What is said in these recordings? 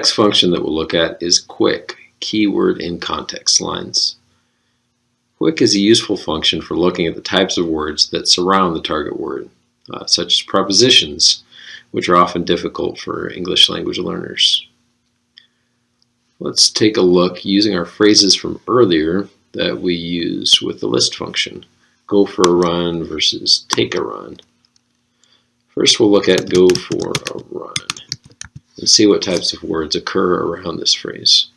next function that we'll look at is KWIC, keyword in context lines. KWIC is a useful function for looking at the types of words that surround the target word, uh, such as prepositions, which are often difficult for English language learners. Let's take a look using our phrases from earlier that we use with the list function. Go for a run versus take a run. First we'll look at go for a run and see what types of words occur around this phrase.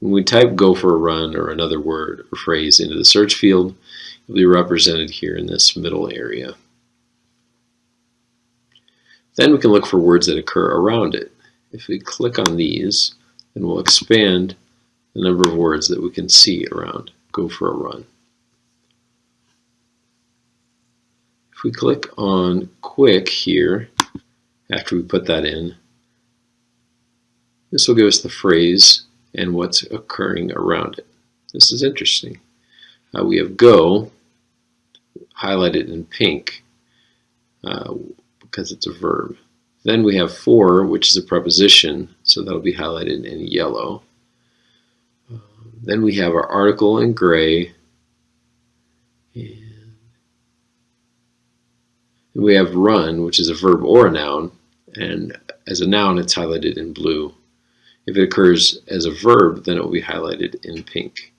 When we type go for a run or another word or phrase into the search field, it will be represented here in this middle area. Then we can look for words that occur around it. If we click on these, then we'll expand the number of words that we can see around go for a run. If we click on KWIC here, after we put that in, this will give us the phrase and what's occurring around it. This is interesting. Uh, we have go highlighted in pink. Uh, because it's a verb. Then we have for, which is a preposition, so that'll be highlighted in yellow. Um, then we have our article in gray. And we have run, which is a verb or a noun, and as a noun it's highlighted in blue. If it occurs as a verb, then it will be highlighted in pink.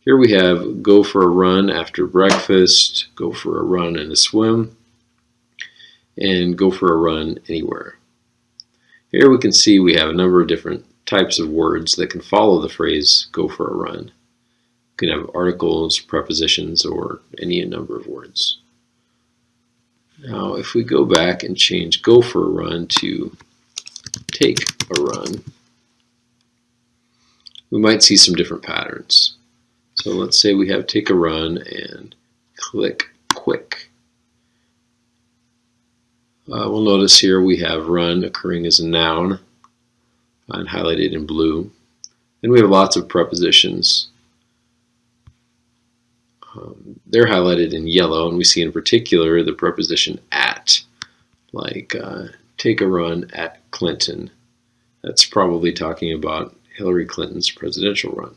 Here we have go for a run after breakfast, go for a run and a swim, and go for a run anywhere. Here we can see we have a number of different types of words that can follow the phrase go for a run. You can have articles, prepositions, or any number of words. Now if we go back and change go for a run to take a run, we might see some different patterns. So let's say we have take a run and click KWIC. Uh, we'll notice here we have run occurring as a noun and highlighted in blue. Then we have lots of prepositions. Um, they're highlighted in yellow, and we see in particular the preposition at, like uh, take a run at Clinton. That's probably talking about Hillary Clinton's presidential run.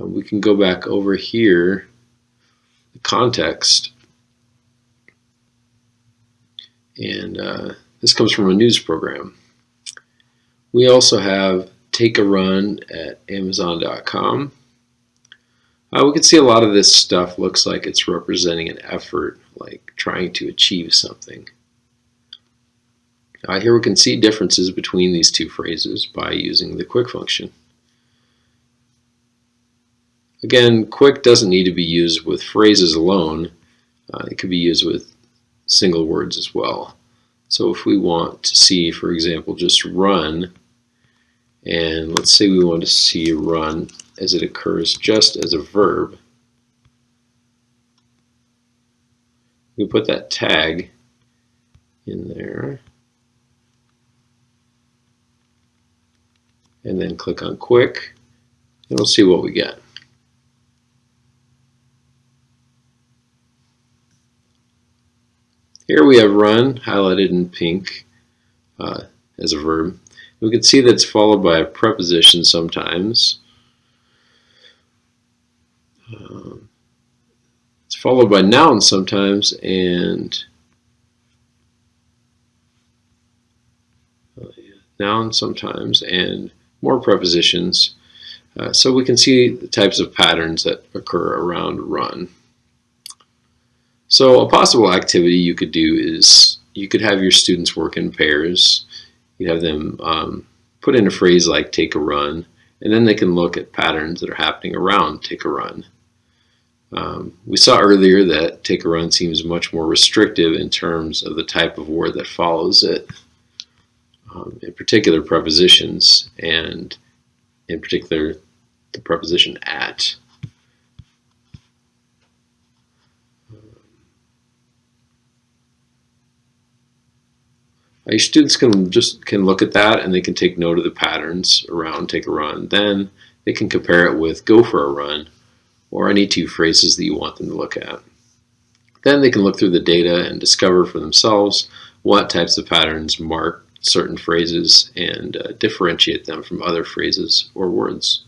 Uh, we can go back over here, the context, and uh, this comes from a news program. We also have Take a Run at Amazon.com. Uh, we can see a lot of this stuff looks like it's representing an effort, like trying to achieve something. Uh, here we can see differences between these two phrases by using the KWIC function. Again, KWIC doesn't need to be used with phrases alone. Uh, it could be used with single words as well. So if we want to see, for example, just run, and let's say we want to see run as it occurs just as a verb, we put that tag in there, and then click on KWIC, and we'll see what we get. Here we have run highlighted in pink uh, as a verb. We can see that's followed by a preposition sometimes. Um, it's followed by nouns sometimes and uh, nouns sometimes and more prepositions. Uh, so we can see the types of patterns that occur around run. So a possible activity you could do is you could have your students work in pairs. You have them um, put in a phrase like take a run, and then they can look at patterns that are happening around take a run. Um, we saw earlier that take a run seems much more restrictive in terms of the type of word that follows it, um, in particular prepositions, and in particular the preposition at. your students can just can look at that and they can take note of the patterns around take a run. Then they can compare it with go for a run or any two phrases that you want them to look at. Then they can look through the data and discover for themselves what types of patterns mark certain phrases and uh, differentiate them from other phrases or words.